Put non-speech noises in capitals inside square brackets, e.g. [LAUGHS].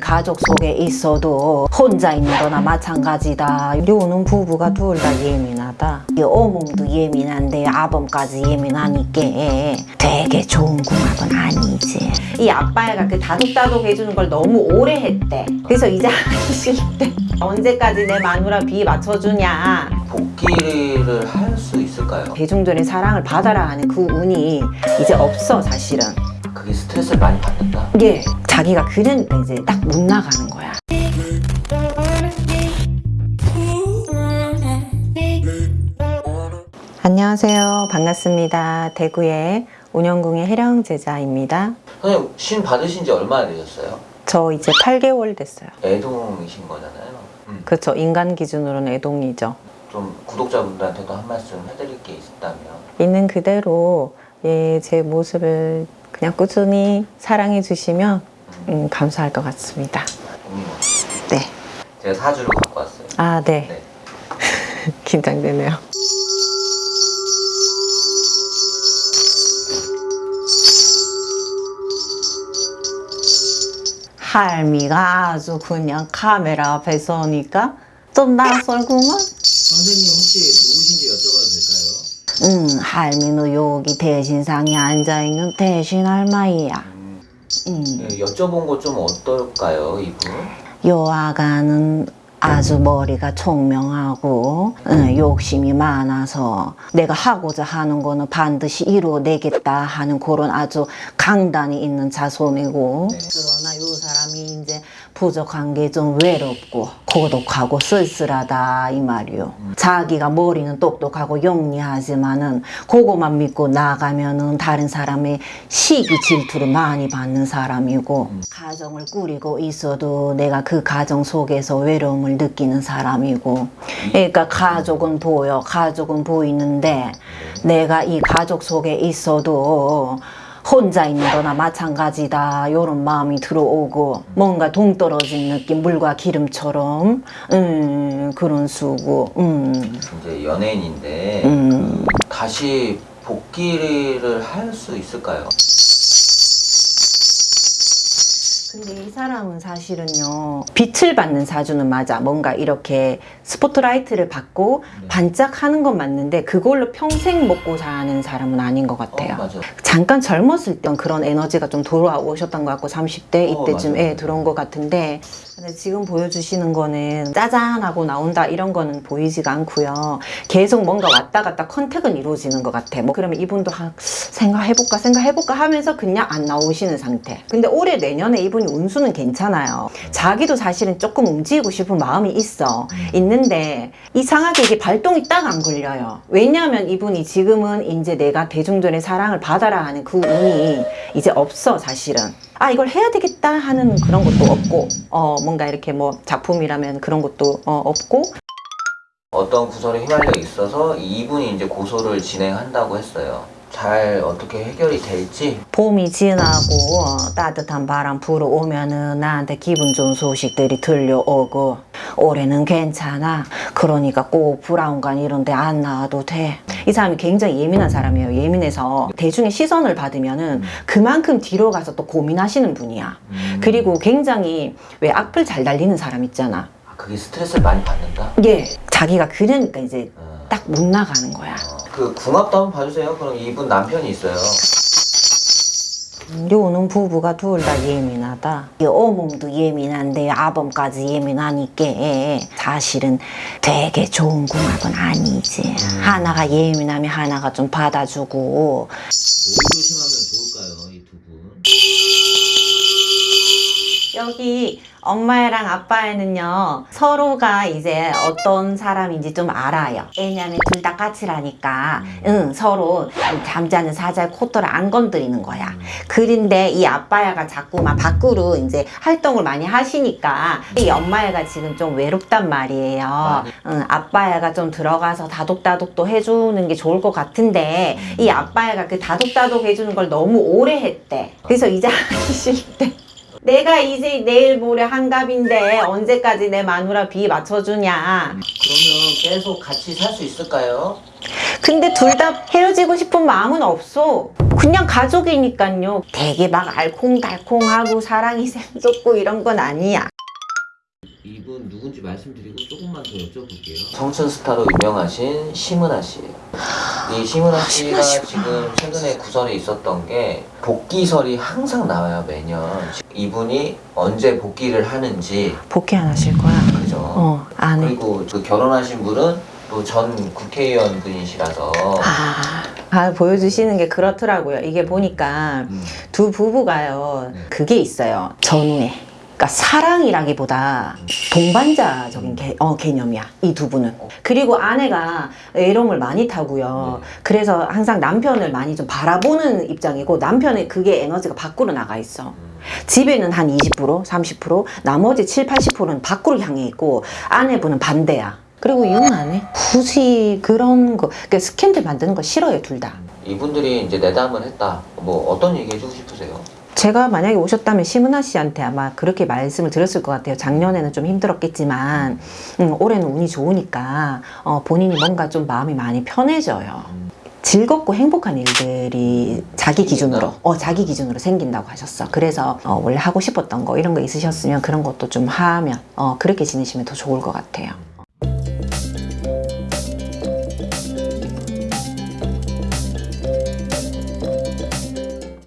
가족 속에 있어도 혼자 있는 거나 마찬가지다. 요는 부부가 둘 다 예민하다. 이 어몸도 예민한데 아범까지 예민하니까 되게 좋은 궁합은 아니지. 이 아빠가 그 다독다독 해주는 걸 너무 오래 했대. 그래서 이제 하기 싫대. [LAUGHS] 언제까지 내 마누라 비 맞춰주냐. 복귀를 할 수 있을까요? 대중들의 사랑을 받아라 하는 그 운이 이제 없어 사실은. 그게 스트레스를 많이 받는다. 예, 자기가 그러니까 이제 딱 못 나가는 거야. 안녕하세요. 반갑습니다. 대구의 운영궁의 혜령 제자입니다. 선생님 신 받으신 지 얼마나 되셨어요? 저 이제 8개월 됐어요. 애동이신 거잖아요. 음. 그렇죠. 인간 기준으로는 애동이죠. 좀 구독자분들한테도 한 말씀 해드릴 게 있다면 있는 그대로 예, 제 모습을 그냥 꾸준히 사랑해 주시면 음, 감사할 것 같습니다. 네. 제가 사주를 갖고 왔어요. 아, 네. 네. [LAUGHS] 긴장되네요. 할미가 아주 그냥 카메라 앞에 서니까 좀 낯설구만. 선생님 혹시 누구신지 여쭤봐도 될까요? 응, 할미는 여기 대신상에 앉아있는 대신 할머니야. 음, 응. 예, 여쭤본 거 좀 어떨까요, 이분? 요 아가는 아주 머리가 총명하고 응, 욕심이 많아서 내가 하고자 하는 거는 반드시 이루어내겠다 하는 그런 아주 강단이 있는 자손이고 네. 그러나 요 사람이 이제 부족한 게 좀 외롭고 고독하고 쓸쓸하다 이 말이요. 자기가 머리는 똑똑하고 영리하지만은 그거만 믿고 나가면은 다른 사람의 시기 질투를 많이 받는 사람이고 가정을 꾸리고 있어도 내가 그 가정 속에서 외로움을 느끼는 사람이고. 그러니까 가족은 보여 가족은 보이는데 내가 이 가족 속에 있어도 혼자 있는 거나 마찬가지다 요런 마음이 들어오고 뭔가 동떨어진 느낌 물과 기름처럼 음 그런 수고 음, 이제 연예인인데 음. 그 다시 복귀를 할 수 있을까요? 이 사람은 사실은요 빛을 받는 사주는 맞아 뭔가 이렇게 스포트라이트를 받고 네. 반짝하는 건 맞는데 그걸로 평생 먹고 사는 사람은 아닌 것 같아요 어. 잠깐 젊었을 땐 그런 에너지가 좀 돌아오셨던 것 같고 30대 어, 이때쯤에 맞아요. 들어온 것 같은데 근데 지금 보여주시는 거는 짜잔하고 나온다 이런 거는 보이지가 않고요 계속 뭔가 왔다 갔다 contact은 이루어지는 것 같아 뭐 그러면 이분도 한 생각해볼까 생각해볼까 하면서 그냥 안 나오시는 상태 근데 올해 내년에 이분이 운수 는 괜찮아요. 자기도 사실은 조금 움직이고 싶은 마음이 있어. 있는데 이상하게 이게 발동이 딱 안 걸려요. 왜냐하면 이분이 지금은 이제 내가 대중들의 사랑을 받아라 하는 그 운이 이제 없어 사실은. 아 이걸 해야 되겠다 하는 그런 것도 없고 어 뭔가 이렇게 뭐 작품이라면 그런 것도 어, 없고. 어떤 구설에 휘말려 있어서 이분이 이제 고소를 진행한다고 했어요. 잘 어떻게 해결이 될지. 봄이 지나고 어, 따뜻한 바람 불어오면 은 나한테 기분 좋은 소식들이 들려오고 올해는 괜찮아. 그러니까 꼭 브라운관 이런 데 안 나와도 돼. 이 사람이 굉장히 예민한 사람이에요. 예민해서 대중의 시선을 받으면 은 그만큼 뒤로 가서 또 고민하시는 분이야. 음, 그리고 굉장히 왜 악플 잘 달리는 사람 있잖아. 아, 그게 스트레스를 많이 받는다. 예. 자기가 그러니까 이제 어, 딱못 나가는 거야. 어, 그 궁합도 한번 봐주세요. 그럼 이분 남편이 있어요. 요는 부부가 둘 다 예민하다. 이 어몸도 예민한데 아범까지 예민하니까 사실은 되게 좋은 궁합은 아니지. 하나가 예민하면 하나가 좀 받아주고 뭘 조심하면 좋을까요, 이 두 분? 여기 엄마랑 아빠에는요 서로가 이제 어떤 사람인지 좀 알아요. 왜냐면 둘 다 까칠하니까. 응 서로 잠자는 사자의 코털을 안 건드리는 거야. 그런데 이 아빠야가 자꾸 막 밖으로 이제 활동을 많이 하시니까 이 엄마야가 지금 좀 외롭단 말이에요. 응, 아빠야가 좀 들어가서 다독다독도 해주는 게 좋을 것 같은데 이 아빠야가 그 다독다독 해주는 걸 너무 오래 했대. 그래서 이제 하기 싫대 내가 이제 내일 모레 한갑인데 언제까지 내 마누라 비 맞춰주냐. 그러면 계속 같이 살 수 있을까요? 근데 둘 다 헤어지고 싶은 마음은 없어. 그냥 가족이니까요. 되게 막 알콩달콩하고 사랑이 샘솟고 이런 건 아니야. 이분 누군지 말씀드리고 조금만 더 여쭤볼게요. 청춘 스타로 유명하신 심은하 씨예요. 이 심은하 씨가 지금 최근에 구설이 있었던 게 복귀설이 항상 나와요 매년. 이분이 언제 복귀를 하는지 복귀 안 하실 거야? 그죠? 어, 안 해. 그리고 그 결혼하신 분은 또 전 국회의원 분이시라서 아, 아, 보여주시는 게 그렇더라고요. 이게 보니까 음, 두 부부가요. 네. 그게 있어요. 전후에. 그러니까 사랑이라기보다 동반자적인 개, 어, 개념이야 이 두 분은 그리고 아내가 외로움을 많이 타고요 네. 그래서 항상 남편을 많이 좀 바라보는 입장이고 남편의 그게 에너지가 밖으로 나가 있어 음. 집에는 한 20% 30% 나머지 7, 80%는 밖으로 향해 있고 아내분은 반대야 그리고 이혼 안 해. 굳이 그런 거, 그러니까 스캔들 만드는 거 싫어요, 둘 다. 이분들이 이제 내담을 했다. 뭐 어떤 얘기 해주고 싶으세요? 제가 만약에 오셨다면 심은하 씨한테 아마 그렇게 말씀을 드렸을 것 같아요. 작년에는 좀 힘들었겠지만 음, 올해는 운이 좋으니까 어, 본인이 뭔가 좀 마음이 많이 편해져요. 음. 즐겁고 행복한 일들이 자기 기준으로 어 자기 기준으로 생긴다고 하셨어. 그래서 어, 원래 하고 싶었던 거 이런 거 있으셨으면 그런 것도 좀 하면 어 그렇게 지내시면 더 좋을 것 같아요.